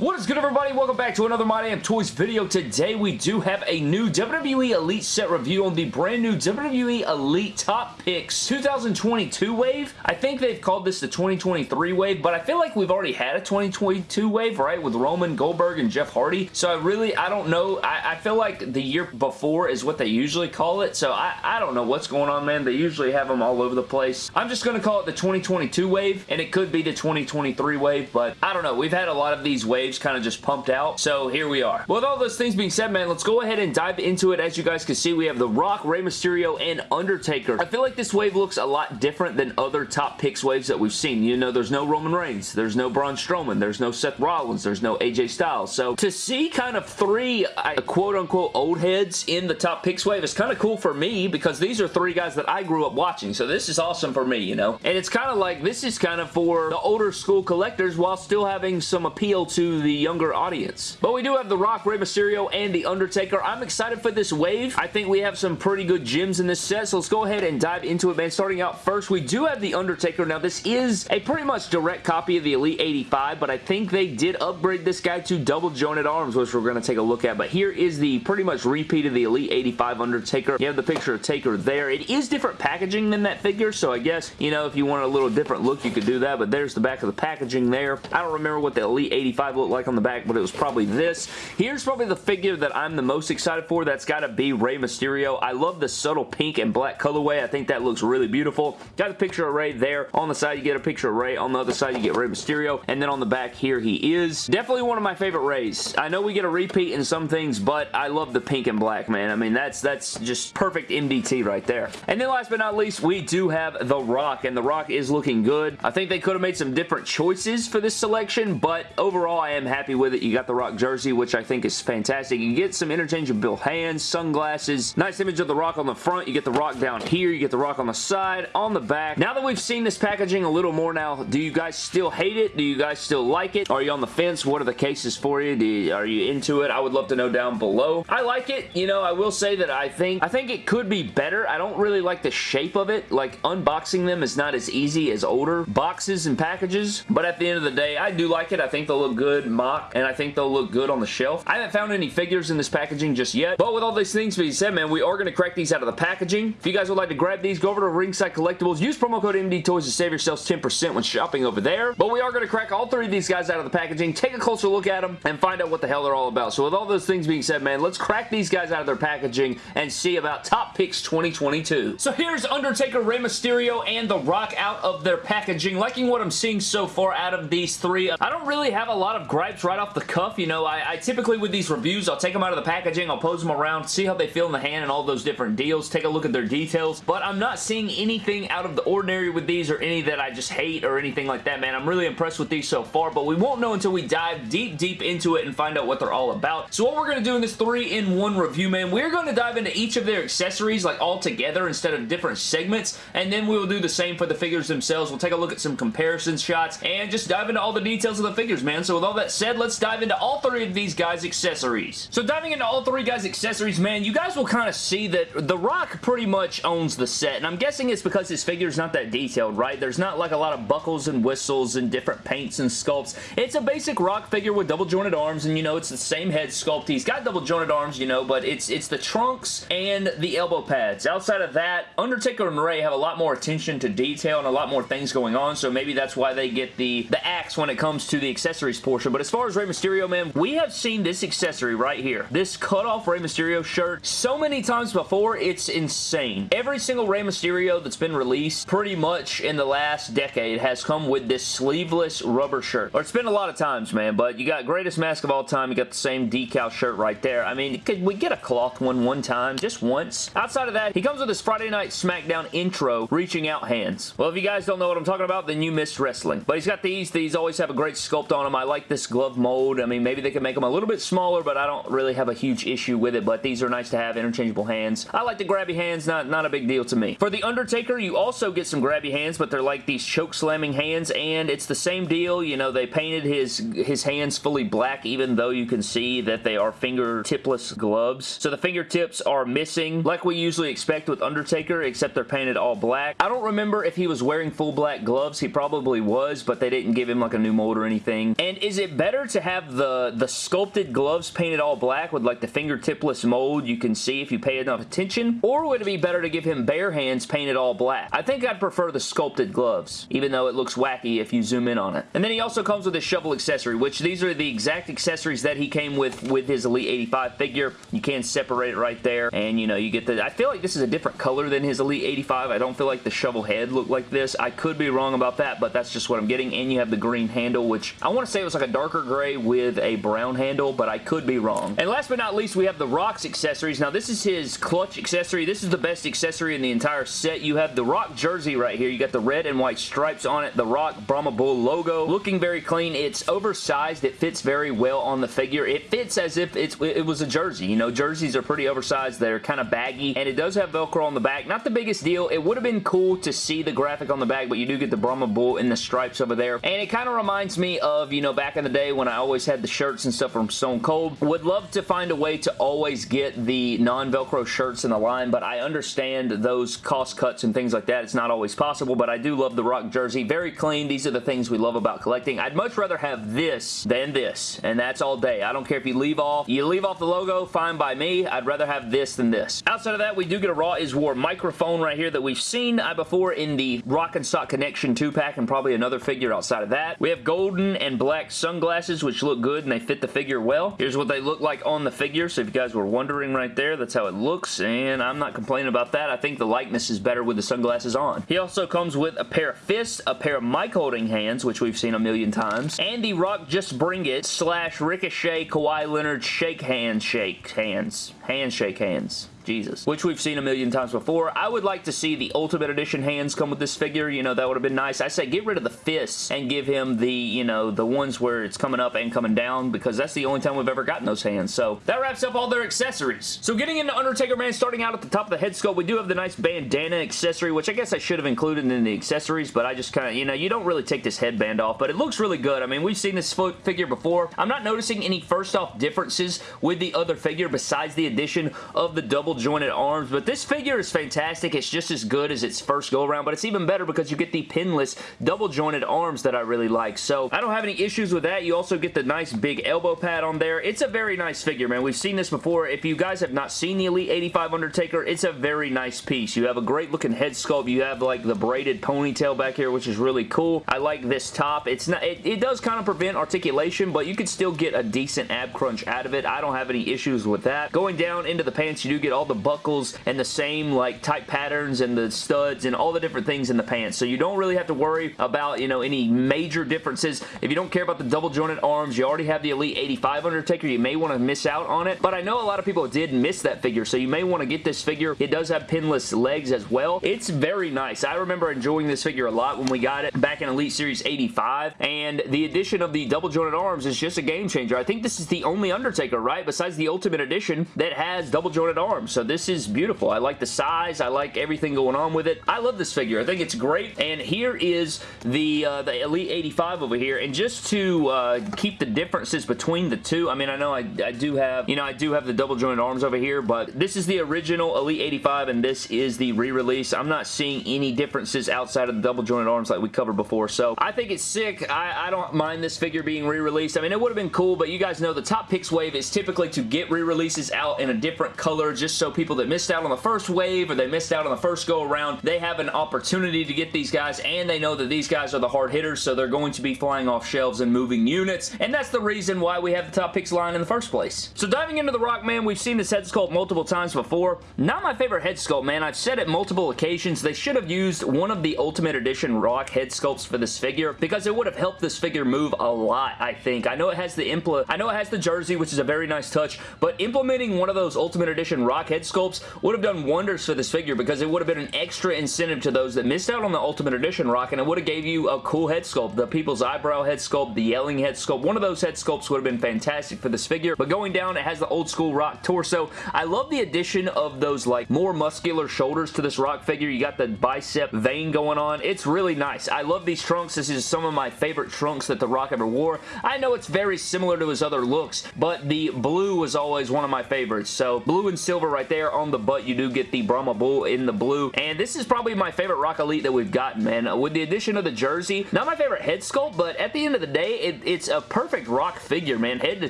What is good everybody? Welcome back to another My Damn Toys video. Today we do have a new WWE Elite set review on the brand new WWE Elite Top Picks 2022 wave. I think they've called this the 2023 wave, but I feel like we've already had a 2022 wave, right? With Roman, Goldberg, and Jeff Hardy. So I really, I don't know. I, I feel like the year before is what they usually call it. So I, I don't know what's going on, man. They usually have them all over the place. I'm just going to call it the 2022 wave, and it could be the 2023 wave, but I don't know. We've had a lot of these waves kind of just pumped out. So here we are. With all those things being said, man, let's go ahead and dive into it. As you guys can see, we have The Rock, Rey Mysterio, and Undertaker. I feel like this wave looks a lot different than other top picks waves that we've seen. You know, there's no Roman Reigns. There's no Braun Strowman. There's no Seth Rollins. There's no AJ Styles. So to see kind of three quote-unquote old heads in the top picks wave is kind of cool for me because these are three guys that I grew up watching. So this is awesome for me, you know? And it's kind of like, this is kind of for the older school collectors while still having some appeal to the younger audience. But we do have The Rock, Rey Mysterio, and The Undertaker. I'm excited for this wave. I think we have some pretty good gems in this set, so let's go ahead and dive into it, man. Starting out first, we do have The Undertaker. Now, this is a pretty much direct copy of the Elite 85, but I think they did upgrade this guy to double jointed arms, which we're going to take a look at. But here is the pretty much repeat of the Elite 85 Undertaker. You have the picture of Taker there. It is different packaging than that figure, so I guess, you know, if you want a little different look, you could do that, but there's the back of the packaging there. I don't remember what the Elite 85 looked like on the back but it was probably this. Here's probably the figure that I'm the most excited for. That's got to be Rey Mysterio. I love the subtle pink and black colorway. I think that looks really beautiful. Got a picture of Rey there. On the side, you get a picture of Rey. On the other side, you get Rey Mysterio. And then on the back here, he is. Definitely one of my favorite Reys. I know we get a repeat in some things, but I love the pink and black, man. I mean, that's that's just perfect MDT right there. And then last but not least, we do have The Rock, and The Rock is looking good. I think they could have made some different choices for this selection, but overall, I am happy with it. You got the Rock jersey, which I think is fantastic. You get some interchangeable hands, sunglasses, nice image of the Rock on the front. You get the Rock down here. You get the Rock on the side, on the back. Now that we've seen this packaging a little more now, do you guys still hate it? Do you guys still like it? Are you on the fence? What are the cases for you? you are you into it? I would love to know down below. I like it. You know, I will say that I think I think it could be better. I don't really like the shape of it. Like, unboxing them is not as easy as older boxes and packages, but at the end of the day, I do like it. I think they'll look good mock, and I think they'll look good on the shelf. I haven't found any figures in this packaging just yet, but with all these things being said, man, we are going to crack these out of the packaging. If you guys would like to grab these, go over to Ringside Collectibles. Use promo code MD Toys to save yourselves 10% when shopping over there. But we are going to crack all three of these guys out of the packaging, take a closer look at them, and find out what the hell they're all about. So with all those things being said, man, let's crack these guys out of their packaging and see about Top Picks 2022. So here's Undertaker, Rey Mysterio, and The Rock out of their packaging. Liking what I'm seeing so far out of these three. I don't really have a lot of gripes right off the cuff. You know, I, I typically with these reviews, I'll take them out of the packaging, I'll pose them around, see how they feel in the hand and all those different deals, take a look at their details, but I'm not seeing anything out of the ordinary with these or any that I just hate or anything like that, man. I'm really impressed with these so far, but we won't know until we dive deep, deep into it and find out what they're all about. So what we're going to do in this three-in-one review, man, we're going to dive into each of their accessories, like all together instead of different segments, and then we will do the same for the figures themselves. We'll take a look at some comparison shots and just dive into all the details of the figures, man. So with all that said, let's dive into all three of these guys' accessories. So diving into all three guys' accessories, man, you guys will kind of see that The Rock pretty much owns the set, and I'm guessing it's because his figure's not that detailed, right? There's not like a lot of buckles and whistles and different paints and sculpts. It's a basic Rock figure with double jointed arms, and you know, it's the same head sculpt. He's got double jointed arms, you know, but it's it's the trunks and the elbow pads. Outside of that, Undertaker and Rey have a lot more attention to detail and a lot more things going on, so maybe that's why they get the, the axe when it comes to the accessories portion. But as far as Rey Mysterio, man, we have seen this accessory right here. This cut-off Rey Mysterio shirt so many times before, it's insane. Every single Rey Mysterio that's been released pretty much in the last decade has come with this sleeveless rubber shirt. Or it's been a lot of times, man, but you got Greatest Mask of All Time, you got the same decal shirt right there. I mean, could we get a cloth one one time? Just once? Outside of that, he comes with his Friday Night SmackDown intro, reaching out hands. Well, if you guys don't know what I'm talking about, then you missed wrestling. But he's got these. These always have a great sculpt on them. I like this glove mold. I mean, maybe they could make them a little bit smaller, but I don't really have a huge issue with it, but these are nice to have, interchangeable hands. I like the grabby hands, not, not a big deal to me. For The Undertaker, you also get some grabby hands, but they're like these choke slamming hands, and it's the same deal. You know, they painted his, his hands fully black, even though you can see that they are fingertipless gloves. So the fingertips are missing, like we usually expect with Undertaker, except they're painted all black. I don't remember if he was wearing full black gloves. He probably was, but they didn't give him like a new mold or anything. And is it it better to have the, the sculpted gloves painted all black with like the fingertipless mold you can see if you pay enough attention? Or would it be better to give him bare hands painted all black? I think I'd prefer the sculpted gloves, even though it looks wacky if you zoom in on it. And then he also comes with a shovel accessory, which these are the exact accessories that he came with with his Elite 85 figure. You can separate it right there, and you know, you get the... I feel like this is a different color than his Elite 85. I don't feel like the shovel head looked like this. I could be wrong about that, but that's just what I'm getting. And you have the green handle, which I want to say it was like a darker gray with a brown handle, but I could be wrong. And last but not least, we have the Rock's accessories. Now, this is his clutch accessory. This is the best accessory in the entire set. You have the Rock jersey right here. You got the red and white stripes on it, the Rock Brahma Bull logo. Looking very clean. It's oversized. It fits very well on the figure. It fits as if it's, it was a jersey. You know, jerseys are pretty oversized. They're kind of baggy, and it does have Velcro on the back. Not the biggest deal. It would have been cool to see the graphic on the back, but you do get the Brahma Bull in the stripes over there. And it kind of reminds me of, you know, back in the day when I always had the shirts and stuff from Stone Cold. Would love to find a way to always get the non-Velcro shirts in the line, but I understand those cost cuts and things like that. It's not always possible, but I do love the Rock jersey. Very clean. These are the things we love about collecting. I'd much rather have this than this, and that's all day. I don't care if you leave off. You leave off the logo, fine by me. I'd rather have this than this. Outside of that, we do get a Raw is War microphone right here that we've seen uh, before in the Rock and Sock Connection 2-pack and probably another figure outside of that. We have golden and black sunglasses, which look good and they fit the figure well. Here's what they look like on the figure, so if you guys were wondering right there, that's how it looks, and I'm not complaining about that. I think the likeness is better with the sunglasses on. He also comes with a pair of fists, a pair of mic holding hands, which we've seen a million times, and the Rock Just Bring It slash Ricochet Kawhi Leonard shake hands shake hands. Handshake hands. Jesus. Which we've seen a million times before. I would like to see the Ultimate Edition hands come with this figure. You know, that would have been nice. I say get rid of the fists and give him the, you know, the ones where it's coming up and coming down because that's the only time we've ever gotten those hands. So that wraps up all their accessories. So getting into Undertaker Man, starting out at the top of the head sculpt, we do have the nice bandana accessory, which I guess I should have included in the accessories, but I just kind of, you know, you don't really take this headband off, but it looks really good. I mean, we've seen this figure before. I'm not noticing any first off differences with the other figure besides the addition of the double jointed arms, but this figure is fantastic. It's just as good as its first go around, but it's even better because you get the pinless double jointed arms that I really like. So I don't have any issues with that. You also get the nice big elbow pad on there. It's a very nice figure, man. We've seen this before. If you guys have not seen the Elite 85 Undertaker, it's a very nice piece. You have a great looking head sculpt. You have like the braided ponytail back here, which is really cool. I like this top. It's not. It, it does kind of prevent articulation, but you can still get a decent ab crunch out of it. I don't have any issues with that. Going down into the pants, you do get all the buckles and the same like type patterns and the studs and all the different things in the pants. So you don't really have to worry about, you know, any major differences. If you don't care about the double jointed arms, you already have the Elite 85 Undertaker. You may want to miss out on it, but I know a lot of people did miss that figure, so you may want to get this figure. It does have pinless legs as well. It's very nice. I remember enjoying this figure a lot when we got it back in Elite Series 85, and the addition of the double jointed arms is just a game changer. I think this is the only Undertaker, right, besides the Ultimate Edition that has double jointed arms, so this is beautiful. I like the size. I like everything going on with it. I love this figure. I think it's great, and here is the, uh, the Elite 85 over here, and just to uh, keep the differences between the two, I mean, I know I, I do have, you know, I do have the double jointed arms over here, but this is the original Elite 85, and this is the re-release. I'm not seeing any differences outside of the double jointed arms like we covered before, so I think it's sick. I, I don't mind this figure being re-released. I mean, it would have been cool, but you guys know the Top Picks wave is typically to get re-releases out in a different color just so people that missed out on the first wave or they missed out on the first go around, they have an opportunity to get these guys and they know that these guys are the hard hitters so they're going to be flying off shelves and moving units and that's the reason why we have the top picks line in the first place. So diving into the Rock Man, we've seen this head sculpt multiple times before. Not my favorite head sculpt, man. I've said it multiple occasions. They should have used one of the Ultimate Edition Rock head sculpts for this figure because it would have helped this figure move a lot, I think. I know it has the impl I know it has the jersey, which is a very nice touch, but implementing one of those Ultimate Edition Rock head sculpts would have done wonders for this figure because it would have been an extra incentive to those that missed out on the Ultimate Edition Rock and it would have gave you a cool head sculpt. The People's Eyebrow head sculpt, the Yelling head sculpt, one of those head sculpts would have been fantastic for this figure, but going down, it has the old school Rock torso. I love the addition of those like more muscular shoulders to this Rock figure. You got the bicep vein going on. It's really nice. I love these trunks. This is some of my favorite trunks that The Rock ever wore. I know it's very similar to his other looks, but the blue was always one of my favorites. So blue and silver right right there. On the butt, you do get the Brahma Bull in the blue. And this is probably my favorite Rock Elite that we've gotten, man. With the addition of the jersey, not my favorite head sculpt, but at the end of the day, it, it's a perfect Rock figure, man. Head to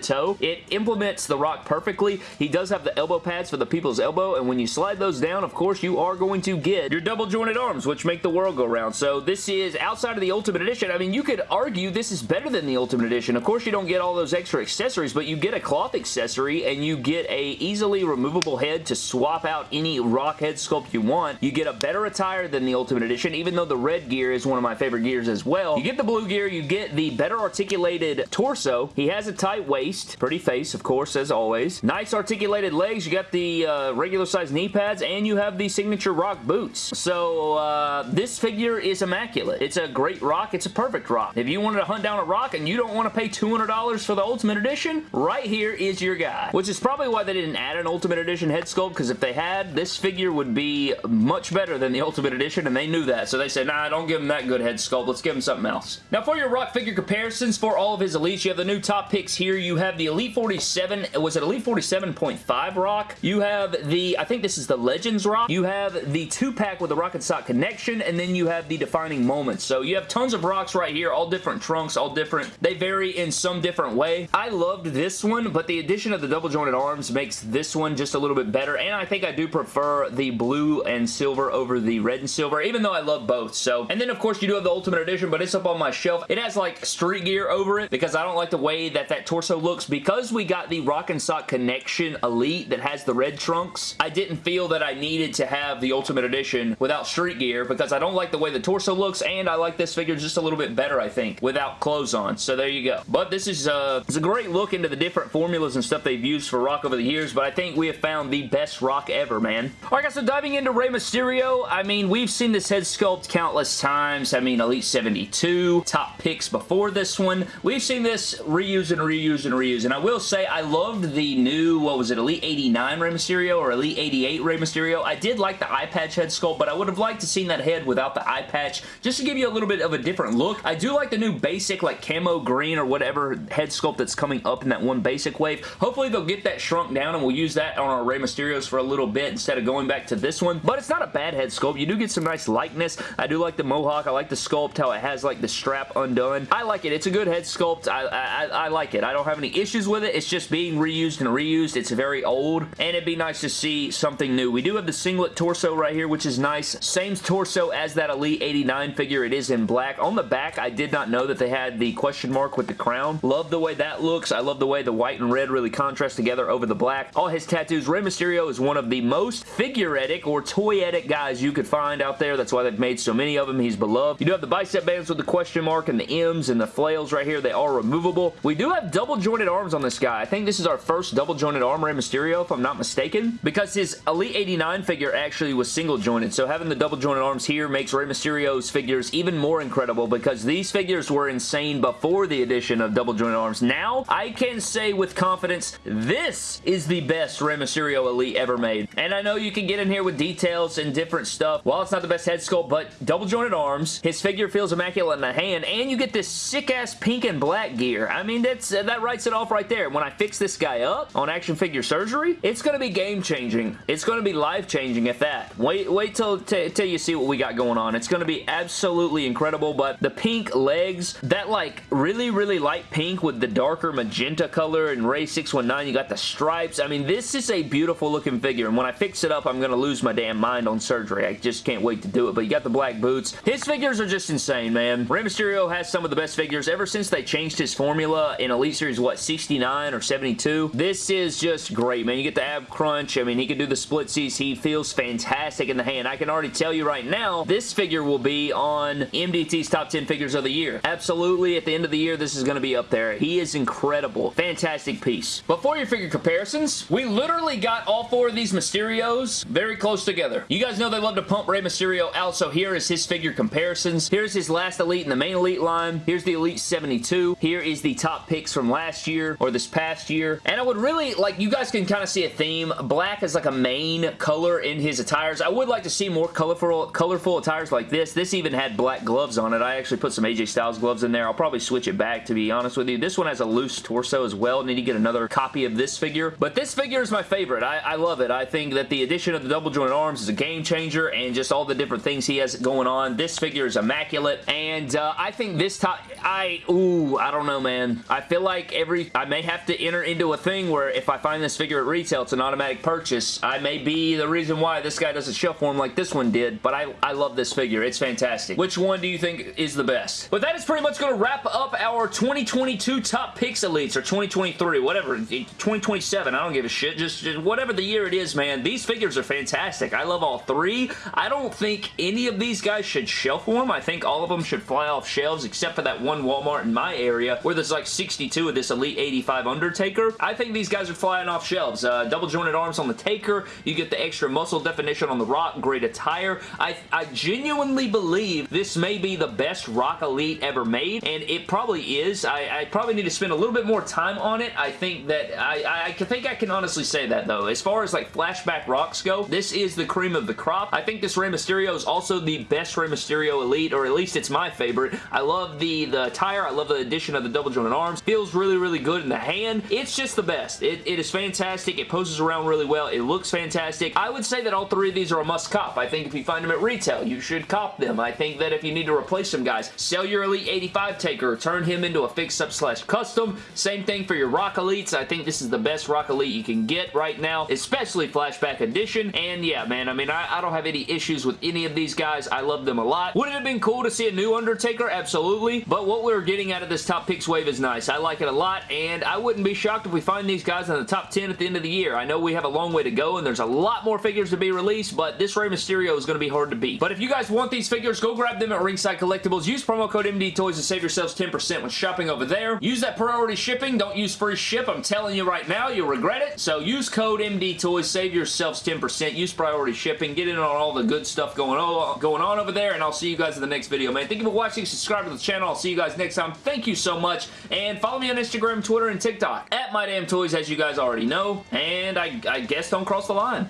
toe. It implements the Rock perfectly. He does have the elbow pads for the people's elbow, and when you slide those down, of course, you are going to get your double jointed arms, which make the world go round. So this is outside of the Ultimate Edition. I mean, you could argue this is better than the Ultimate Edition. Of course, you don't get all those extra accessories, but you get a cloth accessory, and you get a easily removable head to swap out any Rock head sculpt you want. You get a better attire than the Ultimate Edition, even though the red gear is one of my favorite gears as well. You get the blue gear, you get the better articulated torso. He has a tight waist, pretty face, of course, as always. Nice articulated legs. You got the uh, regular size knee pads, and you have the signature Rock boots. So, uh, this figure is immaculate. It's a great Rock. It's a perfect Rock. If you wanted to hunt down a Rock and you don't want to pay $200 for the Ultimate Edition, right here is your guy. Which is probably why they didn't add an Ultimate Edition head sculpt, because if they had, this figure would be much better than the Ultimate Edition, and they knew that. So they said, nah, don't give him that good head sculpt. Let's give him something else. Now, for your Rock figure comparisons for all of his Elites, you have the new top picks here. You have the Elite 47, was it Elite 47.5 Rock? You have the, I think this is the Legends Rock. You have the two-pack with the Rock and Sock connection, and then you have the Defining Moments. So you have tons of rocks right here, all different trunks, all different. They vary in some different way. I loved this one, but the addition of the double jointed arms makes this one just a little bit better, and I think I do prefer the blue and silver over the red and silver, even though I love both. So, and then of course you do have the Ultimate Edition, but it's up on my shelf. It has like street gear over it because I don't like the way that that torso looks. Because we got the Rock and Sock Connection Elite that has the red trunks, I didn't feel that I needed to have the Ultimate Edition without street gear because I don't like the way the torso looks, and I like this figure just a little bit better, I think, without clothes on. So there you go. But this is uh, it's a great look into the different formulas and stuff they've used for Rock over the years, but I think we have found the best Rock ever, man. Alright guys, so diving into Rey Mysterio, I mean, we've seen this head sculpt countless times. I mean, Elite 72, top picks before this one. We've seen this reuse and reuse and reuse, and I will say I loved the new, what was it, Elite 89 Rey Mysterio or Elite 88 Rey Mysterio. I did like the eye patch head sculpt, but I would have liked to seen that head without the eye patch just to give you a little bit of a different look. I do like the new basic like camo green or whatever head sculpt that's coming up in that one basic wave. Hopefully they'll get that shrunk down and we'll use that on our Rey Mysterios for a little bit instead of going back to this one. But it's not a bad head sculpt. You do get some nice likeness. I do like the mohawk. I like the sculpt, how it has like the strap undone. I like it. It's a good head sculpt. I, I, I like it. I don't have any issues with it. It's just being reused and reused. It's very old and it'd be nice to see something new. We do have the singlet torso right here, which is nice. Same torso as that Elite 89 figure. It is in black. On the back, I did not know that they had the question mark with the crown. Love the way that looks. I love the way the white and red really contrast together over the black. All his tattoos. Rey Mysterio is one of the most figuretic or toyetic guys you could find out there. That's why they've made so many of them. He's beloved. You do have the bicep bands with the question mark and the M's and the flails right here. They are removable. We do have double jointed arms on this guy. I think this is our first double jointed arm Rey Mysterio, if I'm not mistaken, because his Elite 89 figure actually was single jointed. So having the double jointed arms here makes Rey Mysterio's figures even more incredible because these figures were insane before the addition of double jointed arms. Now, I can say with confidence, this is the best Rey Mysterio Elite ever made. And I know you can get in here with details and different stuff. While it's not the best head sculpt, but double jointed arms, his figure feels immaculate in the hand, and you get this sick-ass pink and black gear. I mean, that's uh, that writes it off right there. When I fix this guy up on Action Figure Surgery, it's going to be game-changing. It's going to be life-changing at that. Wait, wait till, till you see what we got going on. It's going to be absolutely incredible, but the pink legs, that like really, really light pink with the darker magenta color and Rey 619, you got the stripes. I mean, this is a beautiful looking figure, and when I fix it up, I'm going to lose my damn mind on surgery. I just can't wait to do it, but you got the black boots. His figures are just insane, man. Rey Mysterio has some of the best figures ever since they changed his formula in Elite Series, what, 69 or 72? This is just great, man. You get the ab crunch. I mean, he can do the splitsies. He feels fantastic in the hand. I can already tell you right now, this figure will be on MDT's top 10 figures of the year. Absolutely, at the end of the year, this is going to be up there. He is incredible. Fantastic piece. Before for your figure comparisons, we literally got all four of these Mysterios very close together. You guys know they love to pump Rey Mysterio out, so here is his figure comparisons. Here's his last Elite in the main Elite line. Here's the Elite 72. Here is the top picks from last year or this past year. And I would really, like, you guys can kind of see a theme. Black is like a main color in his attires. I would like to see more colorful, colorful attires like this. This even had black gloves on it. I actually put some AJ Styles gloves in there. I'll probably switch it back, to be honest with you. This one has a loose torso as well. Need to get another copy of this figure. But this figure is my favorite. I, I love it. I think that the addition of the double jointed arms is a game changer and just all the different things he has going on. This figure is immaculate and uh, I think this top, I, ooh, I don't know, man. I feel like every, I may have to enter into a thing where if I find this figure at retail, it's an automatic purchase. I may be the reason why this guy doesn't shelf form like this one did, but I, I love this figure. It's fantastic. Which one do you think is the best? But that is pretty much going to wrap up our 2022 Top Picks Elites, or 2023, whatever, 2027, I don't give a shit. Just, just whatever the year it is, man. These figures are fantastic. I love all three. I don't think any of these guys should shelf form. I think all of them should fly off shelves, except for that one Walmart in my area, where there's like 62 of this Elite 85 Undertaker. I think these guys are flying off shelves. Uh, double jointed arms on the Taker. You get the extra muscle definition on the Rock. Great attire. I, I genuinely believe this may be the best Rock Elite ever made, and it probably is. I, I probably need to spend a little bit more time on it. I think that I, I think I can honestly say that though. As far as like flashback rocks go, this is the cream of the crop. I think this Rey Mysterio is also the best Rey Mysterio Elite, or at least it's my favorite. I love the, the attire. I love the addition of the double jointed arms. Feels really, really good in the hand. It's just the best. It, it is fantastic. It poses around really well. It looks fantastic. I would say that all three of these are a must cop. I think if you find them at retail, you should cop them. I think that if you need to replace some guys, sell your Elite 85 Taker, turn him into a fix-up slash custom. Same thing for your Rock Elites. I think this is the best Rock Elite you can get right now, especially Flashback Edition. And yeah, man, I mean, I, I don't have any issues with any of these guys. I love them a lot. Would it have been cool to see a new Undertaker? Absolutely. But what we're getting out of this top picks wave is nice. I like it a lot, and I wouldn't be shocked if we find these guys in the top 10 at the end of the year. I know we have a long way to go, and there's a lot more figures to be released, but this Rey Mysterio is going to be hard to beat. But if you guys want these figures, go grab them at Ringside Collectibles. Use promo code MD Toys to save yourselves 10% when shopping over there. Use that priority shipping. Don't use free ship. I'm telling you right now, you'll regret it. So use code MD Toys. Save yourselves 10%. Use priority shipping. Get in on all the good stuff going on, going on over there, and I'll see you guys in the next video, man. Thank you for watching. Subscribe to the channel. I'll see you guys next time. Thank you so much, and follow me on Instagram, Twitter, and TikTok at My Damn Toys, as you guys already know, and I, I guess don't cross the line.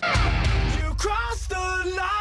You the line.